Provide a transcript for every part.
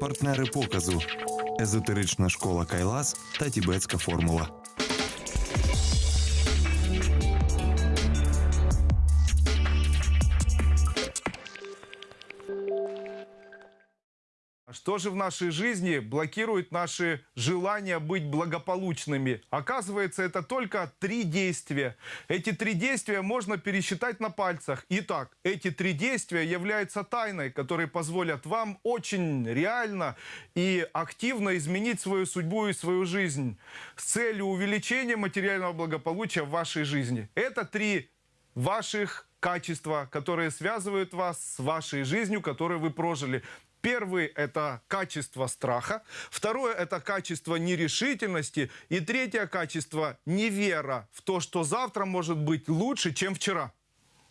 Партнери показу езотерична школа Кайлас та Тібетська формула. Что же в нашей жизни блокирует наши желания быть благополучными? Оказывается, это только три действия. Эти три действия можно пересчитать на пальцах. Итак, эти три действия являются тайной, которые позволят вам очень реально и активно изменить свою судьбу и свою жизнь с целью увеличения материального благополучия в вашей жизни. Это три ваших качества, которые связывают вас с вашей жизнью, которую вы прожили. Первый – это качество страха. Второе – это качество нерешительности. И третье качество – невера в то, что завтра может быть лучше, чем вчера.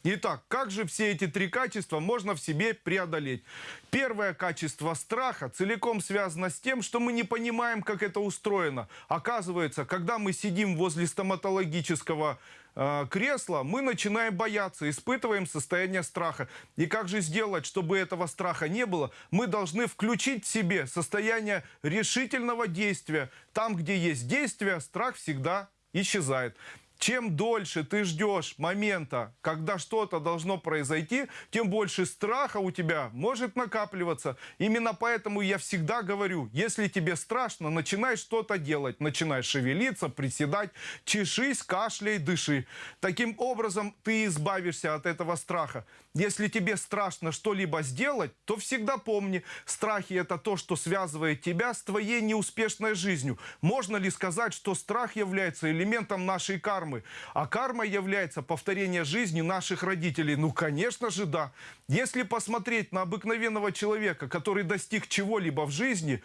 Итак, как же все эти три качества можно в себе преодолеть? Первое качество страха целиком связано с тем, что мы не понимаем, как это устроено. Оказывается, когда мы сидим возле стоматологического э, кресла, мы начинаем бояться, испытываем состояние страха. И как же сделать, чтобы этого страха не было? Мы должны включить в себе состояние решительного действия. Там, где есть действие, страх всегда исчезает. Чем дольше ты ждешь момента, когда что-то должно произойти, тем больше страха у тебя может накапливаться. Именно поэтому я всегда говорю, если тебе страшно, начинай что-то делать. Начинай шевелиться, приседать, чешись, кашляй, дыши. Таким образом ты избавишься от этого страха. Если тебе страшно что-либо сделать, то всегда помни, страхи это то, что связывает тебя с твоей неуспешной жизнью. Можно ли сказать, что страх является элементом нашей кармы? Кармы. А карма является повторение жизни наших родителей. Ну, конечно же, да. Если посмотреть на обыкновенного человека, который достиг чего-либо в жизни,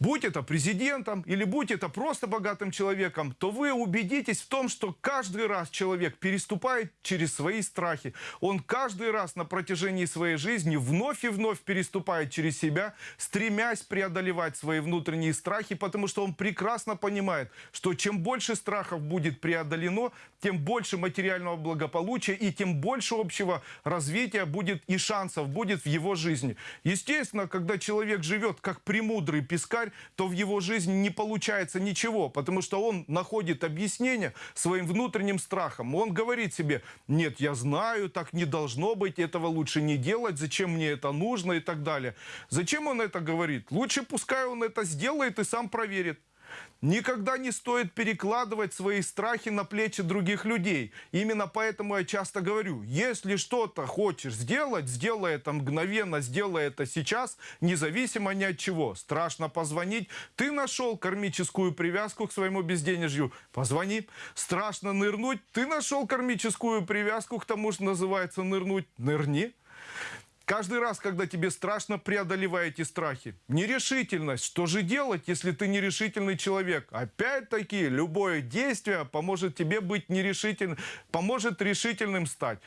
будь это президентом или будь это просто богатым человеком, то вы убедитесь в том, что каждый раз человек переступает через свои страхи. Он каждый раз на протяжении своей жизни вновь и вновь переступает через себя, стремясь преодолевать свои внутренние страхи, потому что он прекрасно понимает, что чем больше страхов будет преодолено, равно, тем больше материального благополучия и тем больше общего развития будет и шансов будет в его жизни. Естественно, когда человек живет как премудрый пескарь, то в его жизни не получается ничего, потому что он находит объяснение своим внутренним страхом. Он говорит себе, нет, я знаю, так не должно быть, этого лучше не делать, зачем мне это нужно и так далее. Зачем он это говорит? Лучше пускай он это сделает и сам проверит. Никогда не стоит перекладывать свои страхи на плечи других людей. Именно поэтому я часто говорю, если что-то хочешь сделать, сделай это мгновенно, сделай это сейчас, независимо ни от чего. Страшно позвонить, ты нашел кармическую привязку к своему безденежью, позвони. Страшно нырнуть, ты нашел кармическую привязку к тому, что называется нырнуть, нырни. Каждый раз, когда тебе страшно, преодолевай эти страхи. Нерешительность. Что же делать, если ты нерешительный человек? Опять-таки, любое действие поможет тебе быть нерешительным, поможет решительным стать.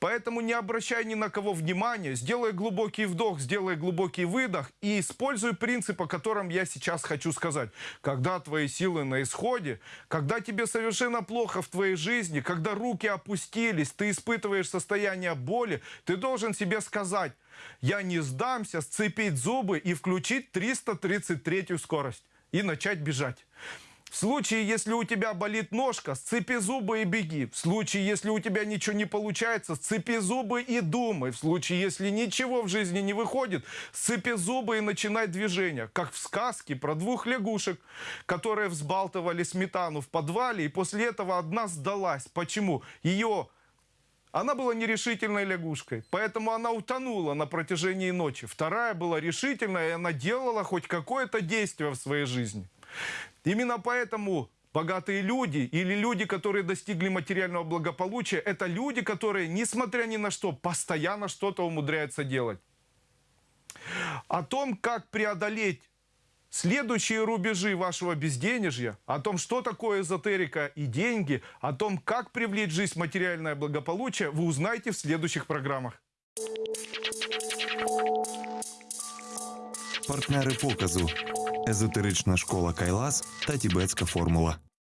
Поэтому не обращай ни на кого внимания, сделай глубокий вдох, сделай глубокий выдох и используй принцип, о котором я сейчас хочу сказать. Когда твои силы на исходе, когда тебе совершенно плохо в твоей жизни, когда руки опустились, ты испытываешь состояние боли, ты должен себе сказать, я не сдамся, сцепить зубы и включить 333 скорость и начать бежать. В случае, если у тебя болит ножка, сцепи зубы и беги. В случае, если у тебя ничего не получается, сцепи зубы и думай. В случае, если ничего в жизни не выходит, сцепи зубы и начинай движение. Как в сказке про двух лягушек, которые взбалтывали сметану в подвале, и после этого одна сдалась. Почему? Ее она была нерешительной лягушкой, поэтому она утонула на протяжении ночи. Вторая была решительная, и она делала хоть какое-то действие в своей жизни. Именно поэтому богатые люди или люди, которые достигли материального благополучия, это люди, которые, несмотря ни на что, постоянно что-то умудряются делать. О том, как преодолеть следующие рубежи вашего безденежья, о том, что такое эзотерика и деньги, о том, как привлечь в жизнь материальное благополучие, вы узнаете в следующих программах. Партнери показу езотерична школа Кайлас та Тібетська формула.